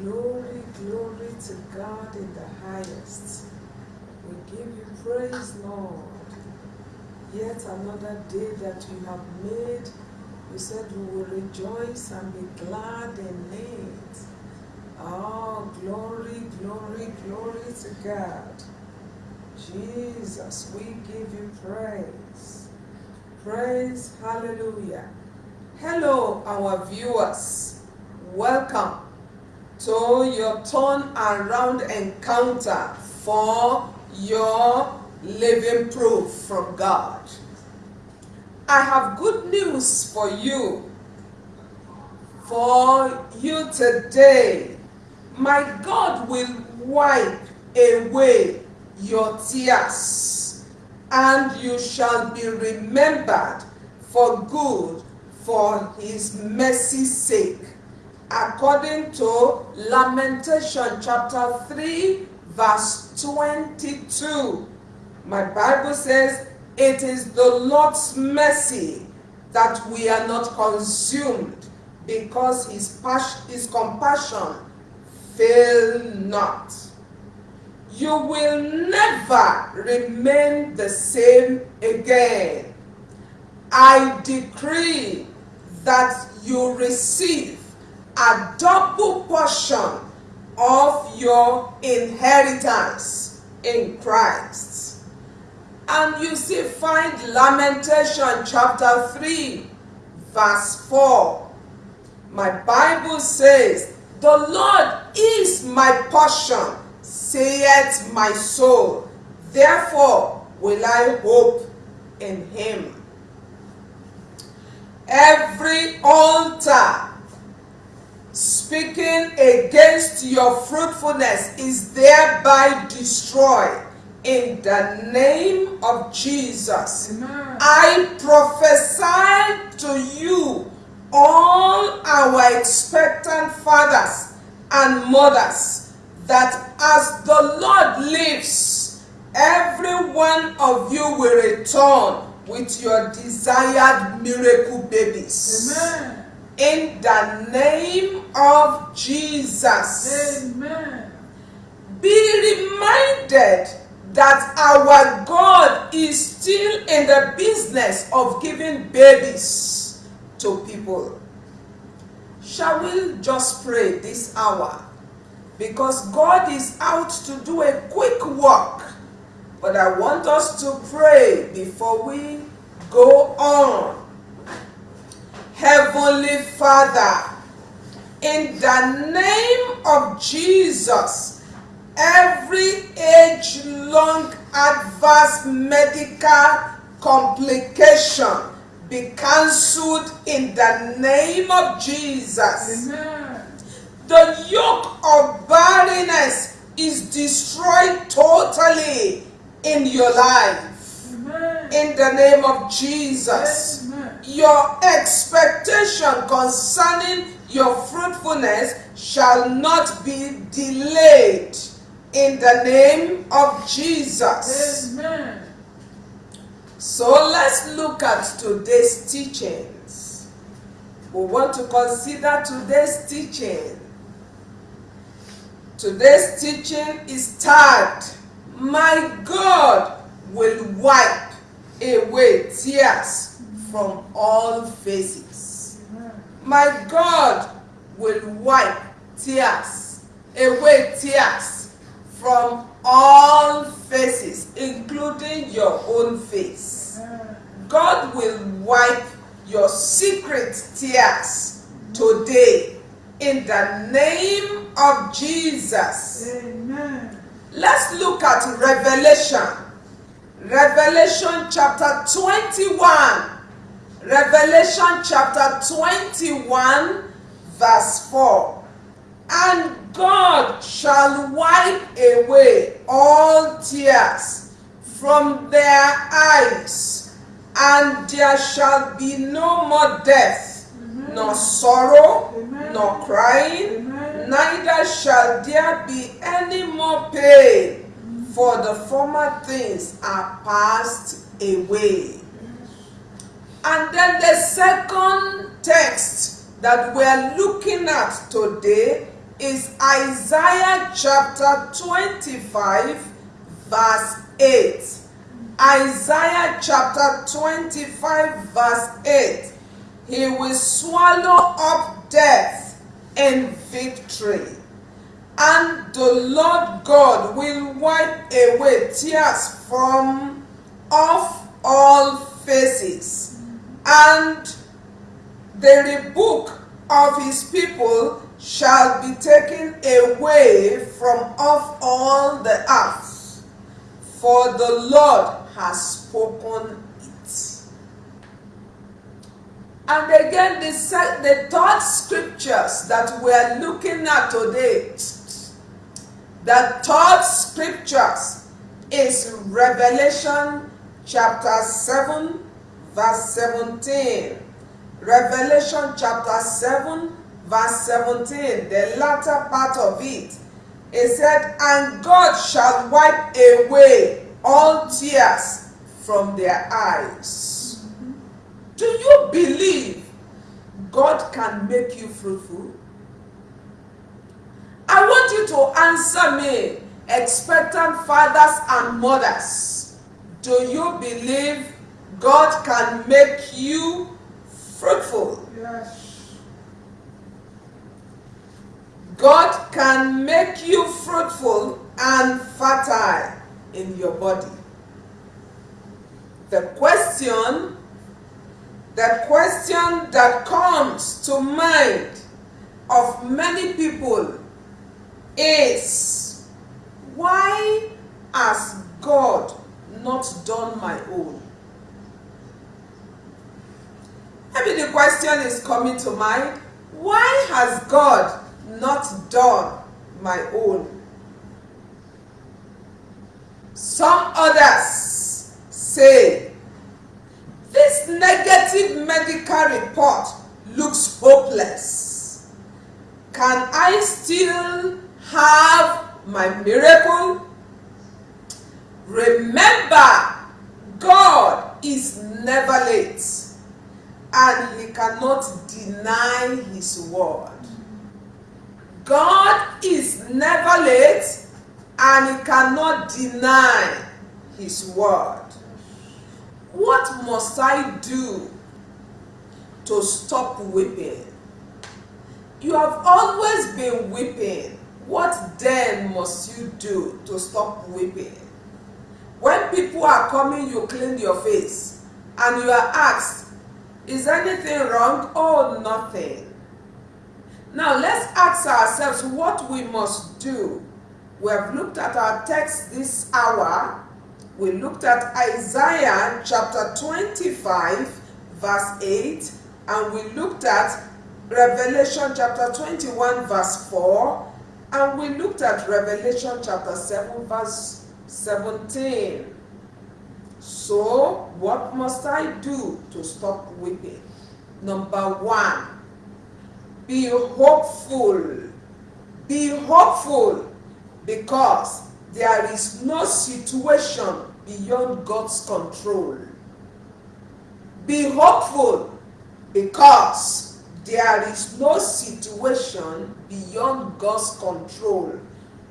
Glory, glory to God in the highest. We give you praise, Lord. Yet another day that you have made. You said we will rejoice and be glad in it. Oh, glory, glory, glory to God. Jesus, we give you praise. Praise, hallelujah. Hello, our viewers. Welcome to your turn around encounter for your living proof from God. I have good news for you. For you today, my God will wipe away your tears, and you shall be remembered for good for his mercy's sake. According to Lamentation chapter 3, verse 22. My Bible says, It is the Lord's mercy that we are not consumed, because his, his compassion fail not. You will never remain the same again. I decree that you receive a double portion of your inheritance in Christ. And you see, find Lamentation chapter 3, verse 4. My Bible says, The Lord is my portion, saith my soul. Therefore will I hope in him. Every altar speaking against your fruitfulness is thereby destroyed in the name of Jesus. Amen. I prophesy to you, all our expectant fathers and mothers, that as the Lord lives, every one of you will return with your desired miracle babies. Amen. In the name of Jesus. Amen. Be reminded that our God is still in the business of giving babies to people. Shall we just pray this hour? Because God is out to do a quick work. But I want us to pray before we go on. Heavenly Father, in the name of Jesus, every age-long adverse medical complication be cancelled in the name of Jesus. Amen. The yoke of barrenness is destroyed totally in your life. Amen. In the name of Jesus. Amen. Your expectation concerning your fruitfulness shall not be delayed in the name of Jesus. Amen. So let's look at today's teachings. We want to consider today's teaching. Today's teaching is tagged, My God will wipe away tears from all faces. My God will wipe tears, away tears from all faces, including your own face. God will wipe your secret tears today in the name of Jesus. Amen. Let's look at Revelation. Revelation chapter 21. Revelation chapter 21, verse 4. And God shall wipe away all tears from their eyes, and there shall be no more death, nor sorrow, Amen. nor crying, Amen. neither shall there be any more pain, for the former things are passed away. And then the second text that we're looking at today is Isaiah chapter 25, verse 8. Isaiah chapter 25, verse 8. He will swallow up death in victory. And the Lord God will wipe away tears from off all faces. And the rebuke of his people shall be taken away from off all the earth. For the Lord has spoken it. And again, the, the third scriptures that we are looking at today, the third scriptures is Revelation chapter 7, verse 17. Revelation chapter 7, verse 17, the latter part of it. It said, And God shall wipe away all tears from their eyes. Do you believe God can make you fruitful? I want you to answer me, expectant fathers and mothers. Do you believe God can make you fruitful? Yes. God can make you fruitful and fertile in your body. The question, the question that comes to mind of many people is, why has God not done my own? Maybe the question is coming to mind, why has God not done my own? Some others say, this negative medical report looks hopeless. Can I still have my miracle? Remember, God is never late and he cannot deny his word. God is never late and he cannot deny his word. What must I do to stop weeping? You have always been weeping. What then must you do to stop weeping? When people are coming, you clean your face and you are asked, is anything wrong? Oh, nothing. Now let's ask ourselves what we must do we have looked at our text this hour. We looked at Isaiah chapter 25 verse 8 and we looked at Revelation chapter 21 verse 4 and we looked at Revelation chapter 7 verse 17. So, what must I do to stop weeping? Number one, be hopeful. Be hopeful because there is no situation beyond God's control. Be hopeful because there is no situation beyond God's control.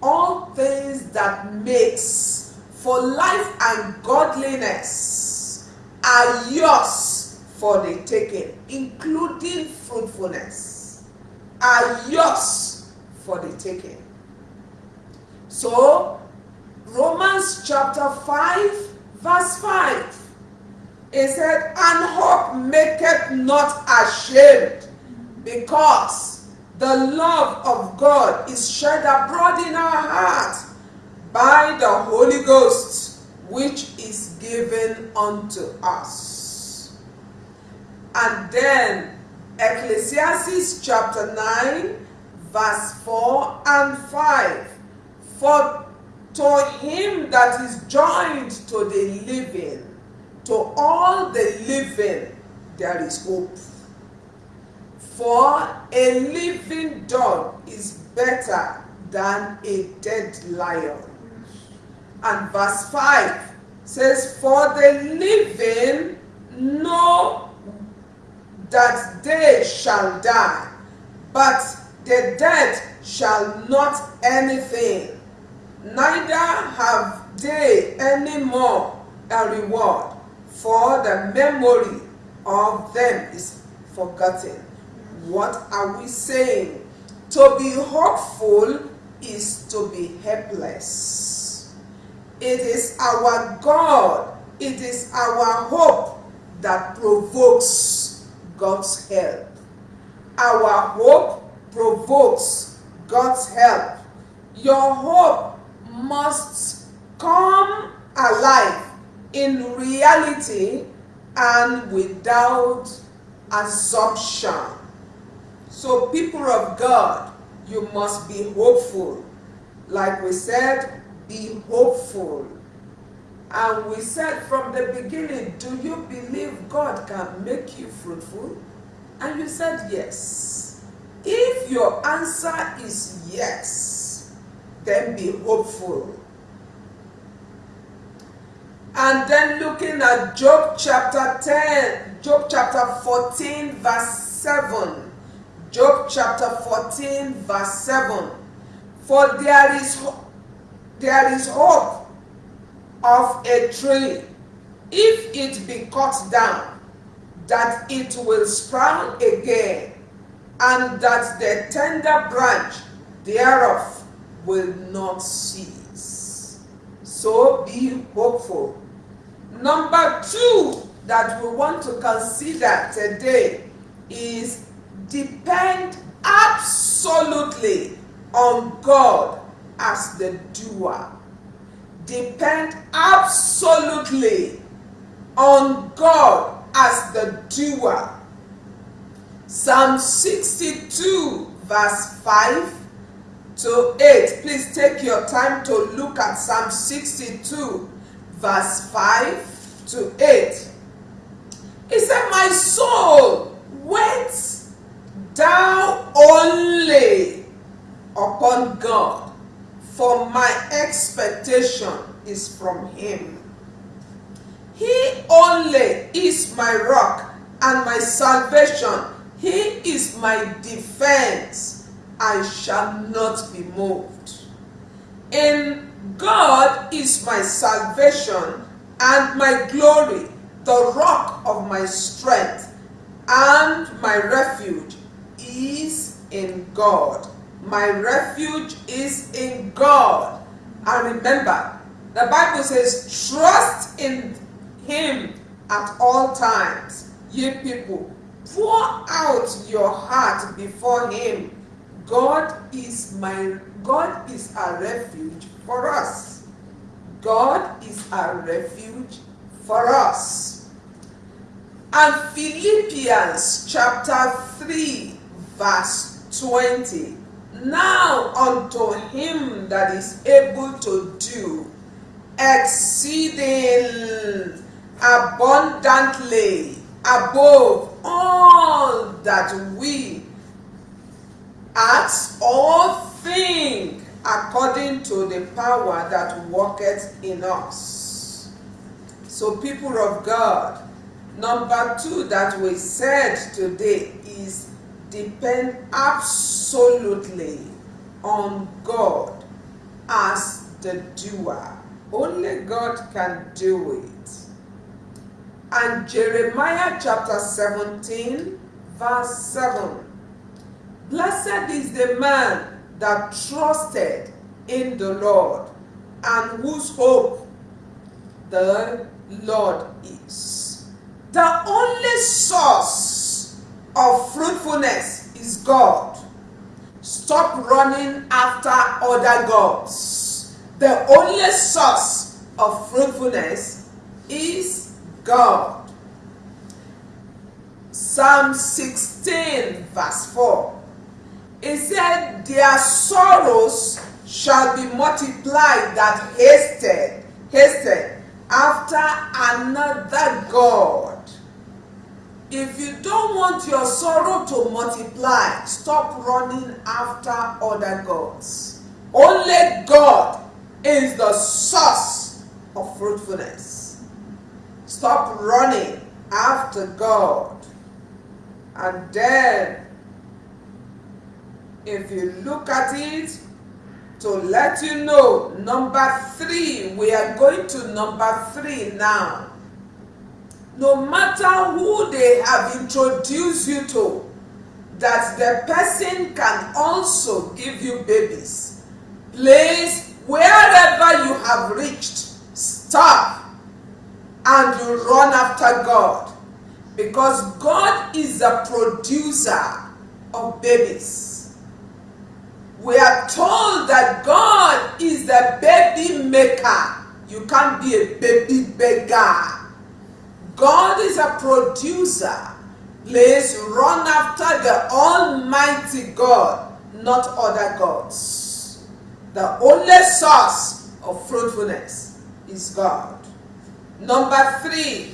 All things that makes for life and godliness are yours for the taking, including fruitfulness, are yours for the taking. So, Romans chapter 5, verse 5. It said, And hope maketh not ashamed, because the love of God is shed abroad in our hearts by the Holy Ghost, which is given unto us. And then Ecclesiastes chapter 9, verse 4 and 5. For to him that is joined to the living, to all the living, there is hope. For a living dog is better than a dead lion. And verse 5 says, For the living know that they shall die, but the dead shall not anything, neither have they any more a reward, for the memory of them is forgotten. What are we saying? To be hopeful is to be helpless. It is our God, it is our hope that provokes God's help. Our hope provokes God's help. Your hope must come alive in reality and without assumption. So, people of God, you must be hopeful. Like we said, be hopeful. And we said from the beginning, do you believe God can make you fruitful? And you said yes. If your answer is yes, then be hopeful. And then looking at Job chapter 10, Job chapter 14, verse 7. Job chapter 14, verse 7. For there is, there is hope of a tree, if it be cut down, that it will sprout again, and that the tender branch thereof will not cease. So be hopeful. Number two that we want to consider today is depend absolutely on God as the doer. Depend absolutely on God as the doer. Psalm 62 verse 5 to 8. Please take your time to look at Psalm 62 verse 5 to 8. He said, My soul, wait thou only upon God, for my expectation is from him. He only is my rock and my salvation. He is my defense. I shall not be moved. In God is my salvation and my glory, the rock of my strength, and my refuge is in God. My refuge is in God. And remember, the Bible says, trust in Him at all times. Ye people, pour out your heart before Him. God is my God is a refuge for us. God is a refuge for us. And Philippians chapter 3 verse 20. Now unto him that is able to do exceeding abundantly above all that we ask or think according to the power that worketh in us. So people of God, number two that we said today is depend absolutely on God as the doer. Only God can do it. And Jeremiah chapter 17, verse 7. Blessed is the man that trusted in the Lord and whose hope the Lord is. The only source of fruitfulness is God. Stop running after other gods. The only source of fruitfulness is God. Psalm 16 verse 4. It said, Their sorrows shall be multiplied that hasted, hasted after another God. If you don't want your sorrow to multiply, stop running after other gods. Only God is the source of fruitfulness. Stop running after God. And then if you look at it, to let you know, number three, we are going to number three now. No matter who they have introduced you to, that the person can also give you babies. Please, wherever you have reached, stop and you run after God. Because God is the producer of babies. We are told that God is the baby maker. You can't be a baby beggar. God is a producer. Please run after the Almighty God, not other gods. The only source of fruitfulness is God. Number three,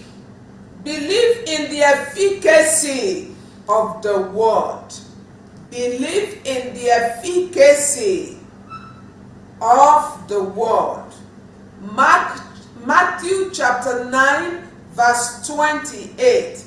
believe in the efficacy of the word. Believe in the efficacy of the word. Mark, Matthew chapter 9 verse 28.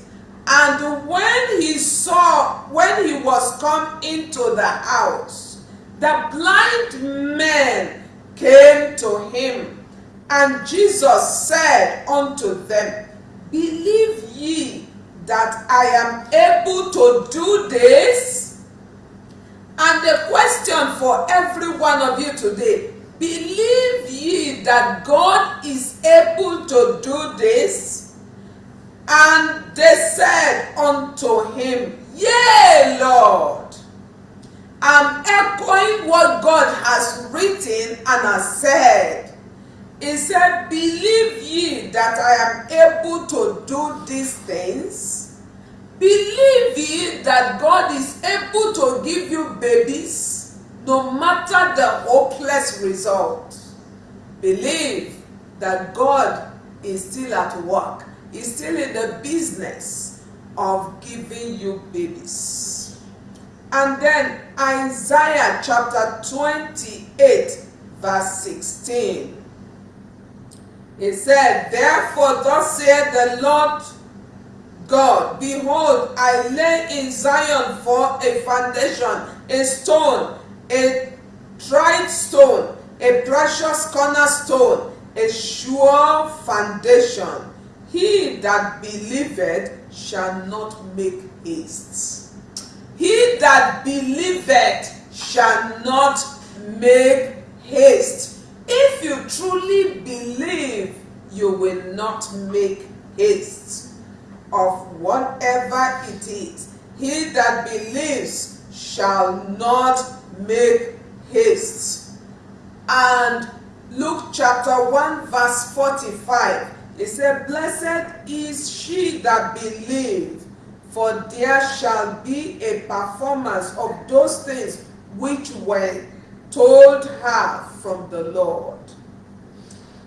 And when he saw, when he was come into the house, the blind men came to him. And Jesus said unto them, Believe ye that I am able to do this? And the question for every one of you today, believe ye that God is able to do this? And they said unto him, Yea, Lord. I'm echoing what God has written and has said. He said, Believe ye that I am able to do these things? Believe ye that God is able to give you babies no matter the hopeless result. Believe that God is still at work. He's still in the business of giving you babies. And then Isaiah chapter 28 verse 16. He said, Therefore thus saith the Lord God, Behold, I lay in Zion for a foundation, a stone, a tried stone, a precious cornerstone, a sure foundation. He that believeth shall not make haste. He that believeth shall not make haste. If you truly believe, you will not make haste of whatever it is. He that believes shall not make haste. And Luke chapter 1 verse 45, it said, Blessed is she that believe, for there shall be a performance of those things which were told her from the Lord.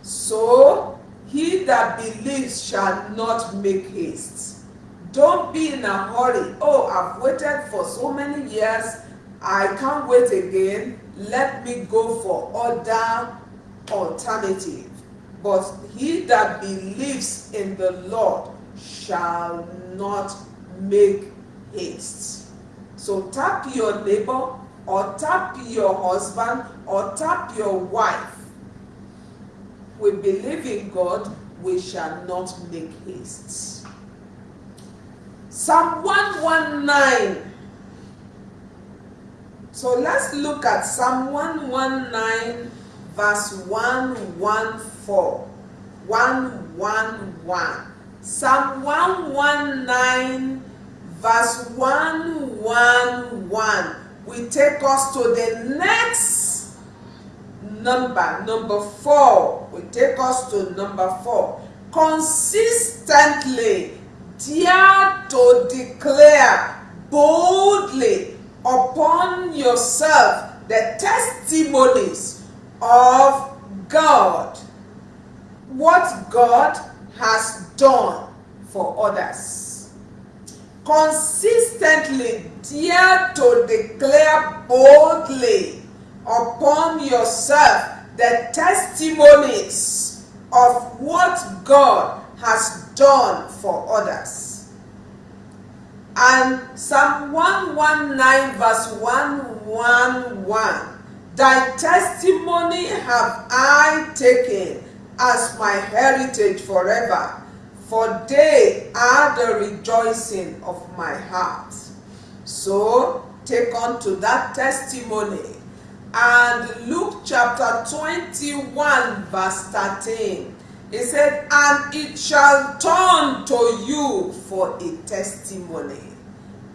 So, he that believes shall not make haste. Don't be in a hurry. Oh, I've waited for so many years. I can't wait again. Let me go for other alternative. But he that believes in the Lord shall not make haste. So tap your neighbor or tap your husband or tap your wife. We believe in God, we shall not make haste. Psalm 119. So let's look at Psalm 119 verse 114. 111. Psalm 119 verse 111 will take us to the next number, number 4. Will take us to number 4. Consistently dare to declare boldly upon yourself the testimonies of God. What God has done for others. Consistently dare to declare boldly upon yourself the testimonies of what God has done for others. And Psalm 119 verse 111. Thy testimony have I taken as my heritage forever, for they are the rejoicing of my heart. So take on to that testimony. And Luke chapter 21 verse 13. It said, and it shall turn to you for a testimony.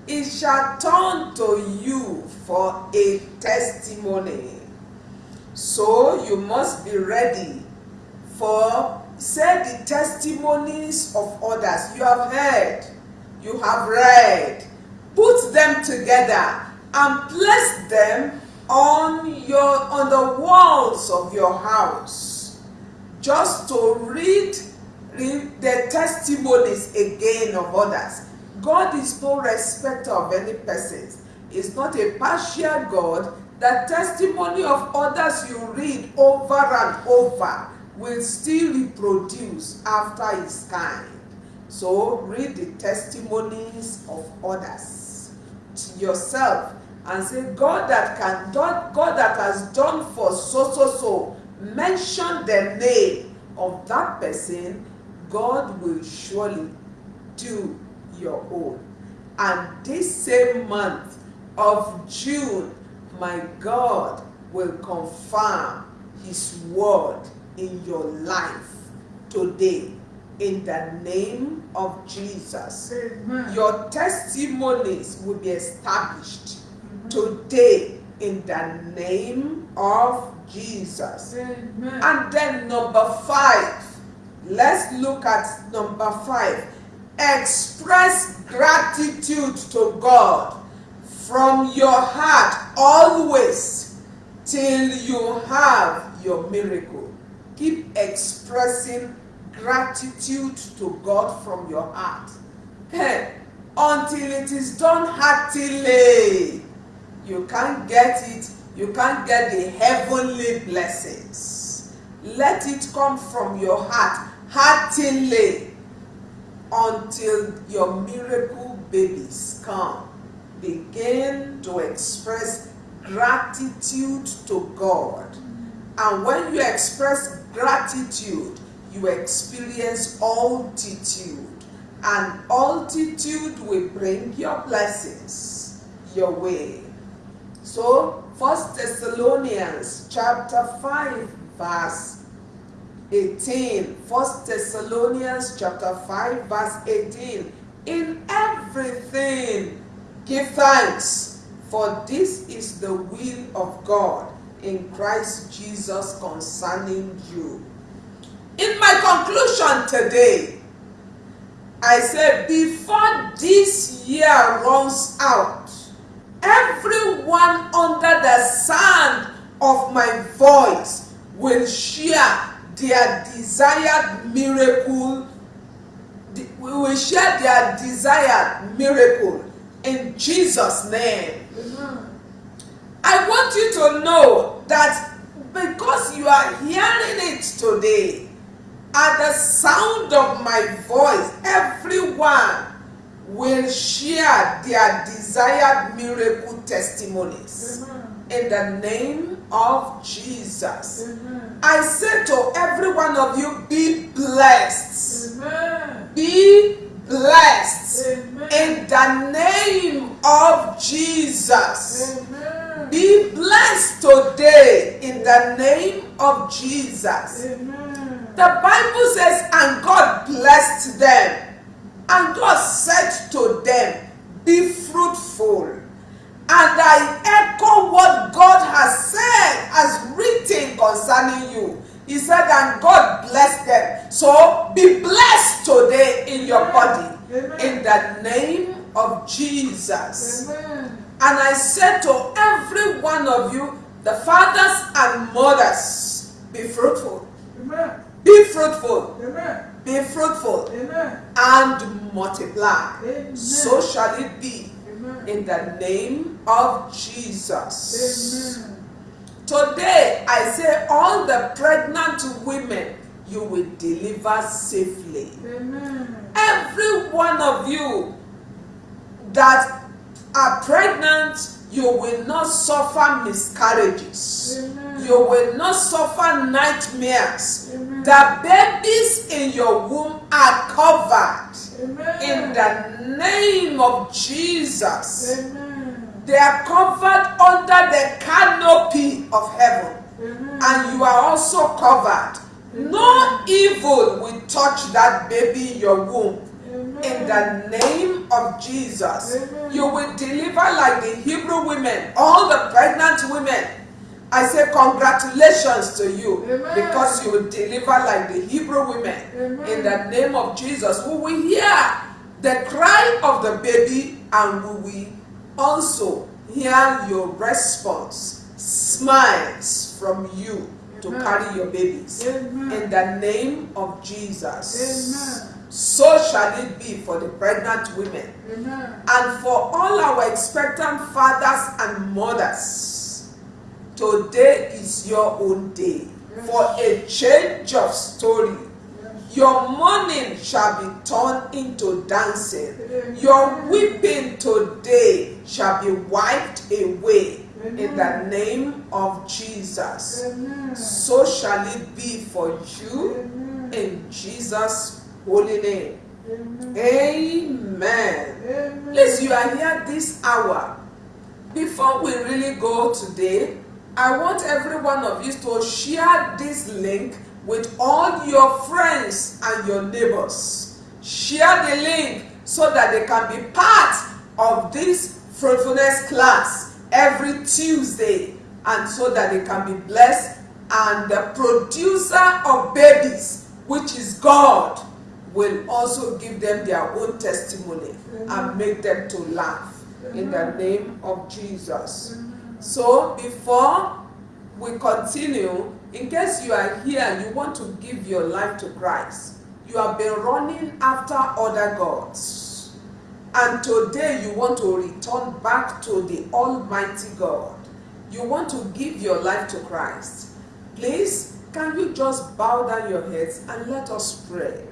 It shall turn to you for a testimony. So you must be ready for, say, the testimonies of others. You have heard, you have read. Put them together and place them on your on the walls of your house. Just to read, the testimonies again of others. God is no respecter of any persons. Is not a partial god the testimony of others you read over and over will still reproduce after his kind so read the testimonies of others to yourself and say, God that can God, God that has done for so so so, mention the name of that person, God will surely do your own. And this same month of June, my God will confirm his word in your life today in the name of Jesus. Amen. Your testimonies will be established today in the name of Jesus. Amen. And then number five, let's look at number five. Express gratitude to God from your heart always till you have your miracle. Keep expressing gratitude to God from your heart. Hey, until it is done heartily you can't get it you can't get the heavenly blessings let it come from your heart heartily until your miracle babies come begin to express gratitude to god and when you express gratitude you experience altitude and altitude will bring your blessings your way so, First Thessalonians chapter 5 verse 18. First Thessalonians chapter 5 verse 18. In everything give thanks, for this is the will of God in Christ Jesus concerning you. In my conclusion today, I said before this year runs out, everyone under the sound of my voice will share their desired miracle we will share their desired miracle in Jesus name Amen. I want you to know that because you are hearing it today at the sound of my voice everyone will share their desired miracle testimonies Amen. in the name of Jesus. Amen. I say to every one of you, be blessed. Amen. Be blessed Amen. in the name of Jesus. Amen. Be blessed today in the name of Jesus. Amen. The Bible says, and God blessed them. And God said to them, Be fruitful. And I echo what God has said, has written concerning you. He said, and God blessed them. So be blessed today in your body. Amen. In the name of Jesus. Amen. And I said to every one of you, the fathers and mothers, be fruitful. Amen. Be fruitful. Amen. Be fruitful Amen. and multiply. Amen. So shall it be Amen. in the name of Jesus. Amen. Today, I say, all the pregnant women, you will deliver safely. Amen. Every one of you, that are pregnant, you will not suffer miscarriages. Amen. You will not suffer nightmares. Amen. The babies in your womb are covered Amen. in the name of Jesus. Amen. They are covered under the canopy of heaven. Amen. And you are also covered. No evil will touch that baby in your womb. Amen. In the name of Jesus, Amen. you will deliver like the Hebrew women, all the pregnant women. I say congratulations to you because you will deliver like the Hebrew women. In the name of Jesus, we will hear the cry of the baby and we will also hear your response, smiles from you to Amen. carry your babies. Amen. In the name of Jesus. Amen. So shall it be for the pregnant women and for all our expectant fathers and mothers. Today is your own day for a change of story. Your mourning shall be turned into dancing. Your weeping today shall be wiped away in the name of Jesus. Amen. So shall it be for you Amen. in Jesus' holy name. Amen. Amen. Amen. Please, you are here this hour. Before we really go today, I want every one of you to share this link with all your friends and your neighbors. Share the link so that they can be part of this fruitfulness class every Tuesday and so that they can be blessed. And the producer of babies, which is God, will also give them their own testimony and make them to laugh in the name of Jesus. So before we continue, in case you are here and you want to give your life to Christ, you have been running after other gods. And today you want to return back to the Almighty God. You want to give your life to Christ. Please, can you just bow down your heads and let us pray?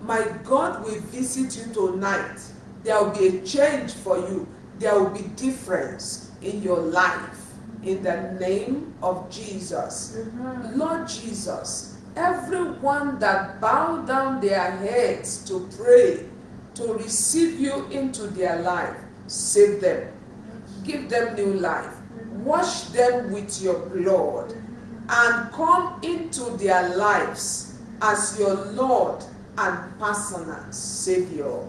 My God will visit you tonight. There will be a change for you. There will be difference in your life. In the name of Jesus. Amen. Lord Jesus, everyone that bow down their heads to pray, to receive you into their life, save them. Give them new life. Mm-hmm. Wash them with your blood mm-hmm. and come into their lives as your Lord and personal Savior.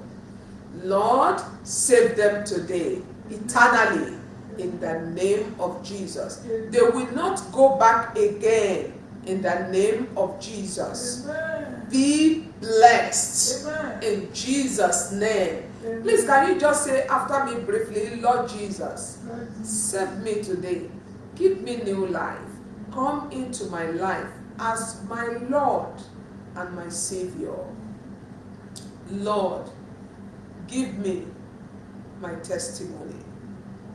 Lord, save them today, eternally, in the name of Jesus. They will not go back again in the name of Jesus. Amen. Be blessed Amen. in Jesus' name. Please, can you just say after me briefly, Lord Jesus, save me today. Give me new life. Come into my life as my Lord and my Savior. Lord, give me my testimony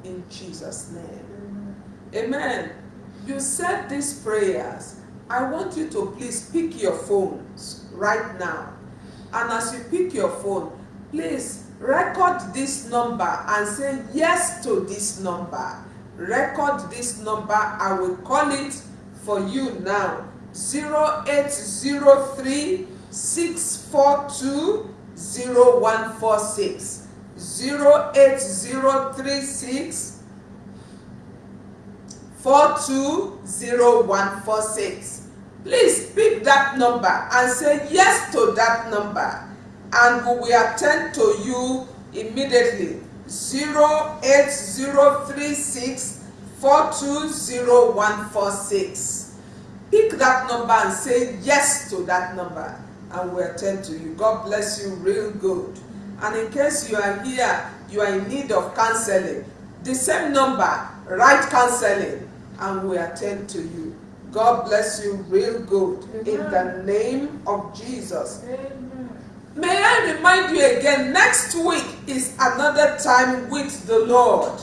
in Jesus' name. Amen. You said these prayers. I want you to please pick your phones right now. And as you pick your phone, please record this number and say yes to this number. Record this number. I will call it for you now. 0803 642 0146. 08036 420146. Please pick that number and say yes to that number and we will attend to you immediately. 08036 420146. Pick that number and say yes to that number and we attend to you. God bless you real good. And in case you are here, you are in need of counseling, the same number, right counseling, and we attend to you. God bless you real good in the name of Jesus. Amen. May I remind you again, next week is another time with the Lord.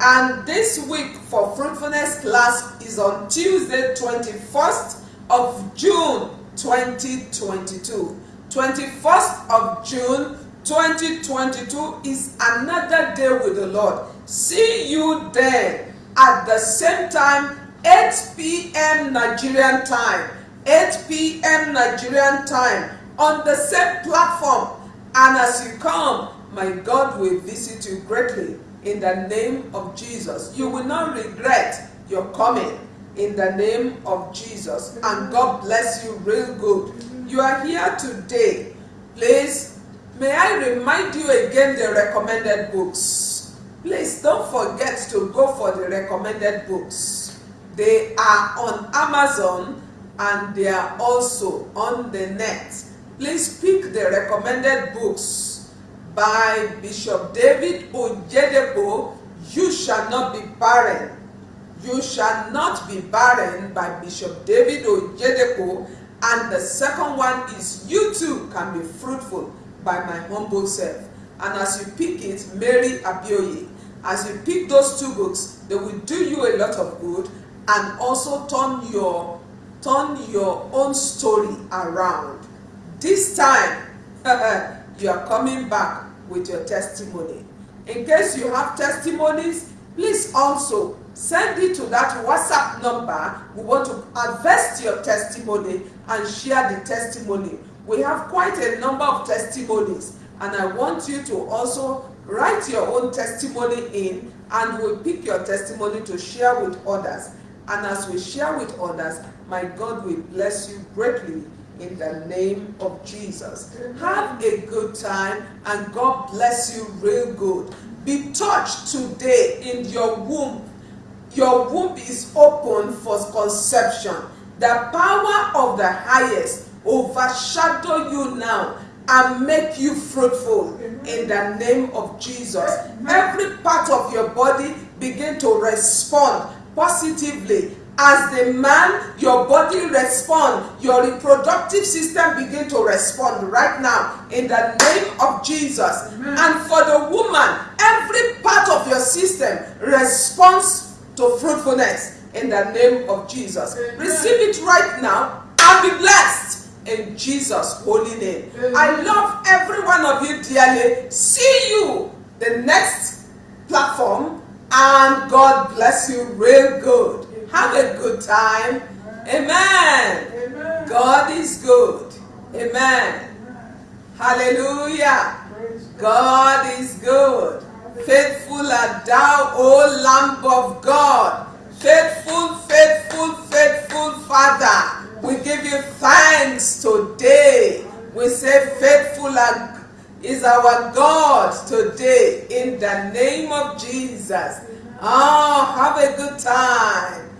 And this week for fruitfulness class is on Tuesday, 21st of June 2022. 21st of June 2022 is another day with the Lord. See you there at the same time, 8 p.m. Nigerian time. 8 p.m. Nigerian time on the same platform. And as you come, my God will visit you greatly in the name of Jesus. You will not regret your coming in the name of Jesus. And God bless you real good. You are here today. Please, may I remind you again the recommended books. Please don't forget to go for the recommended books. They are on Amazon and they are also on the net. Please pick the recommended books by Bishop David Oyedepo, You Shall Not Be Barren. You Shall Not Be Barren by Bishop David Oyedepo. And the second one is You Too Can Be Fruitful by My Humble Self. And as you pick it, Mary Abioye, as you pick those two books, they will do you a lot of good and also turn your turn your own story around. This time, you are coming back with your testimony. In case you have testimonies, please also send it to that WhatsApp number. We want to invest your testimony and share the testimony. We have quite a number of testimonies and I want you to also write your own testimony in and we'll pick your testimony to share with others. And as we share with others, my God will bless you greatly in the name of Jesus. Have a good time and God bless you real good. Be touched today in your womb. Your womb is open for conception. The power of the highest overshadow you now and make you fruitful in the name of Jesus. Every part of your body begin to respond positively as the man your body respond your reproductive system begin to respond right now in the name of jesus Amen. and for the woman every part of your system responds to fruitfulness in the name of jesus Amen. receive it right now and be blessed in jesus holy name Amen. i love every one of you dearly see you the next platform and god bless you real good have a good time. Amen. Amen. God is good. Amen. Hallelujah. God is good. Faithful art thou, O Lamb of God. Faithful, faithful, faithful Father. We give you thanks today. We say faithful is our God today in the name of Jesus. Oh, have a good time.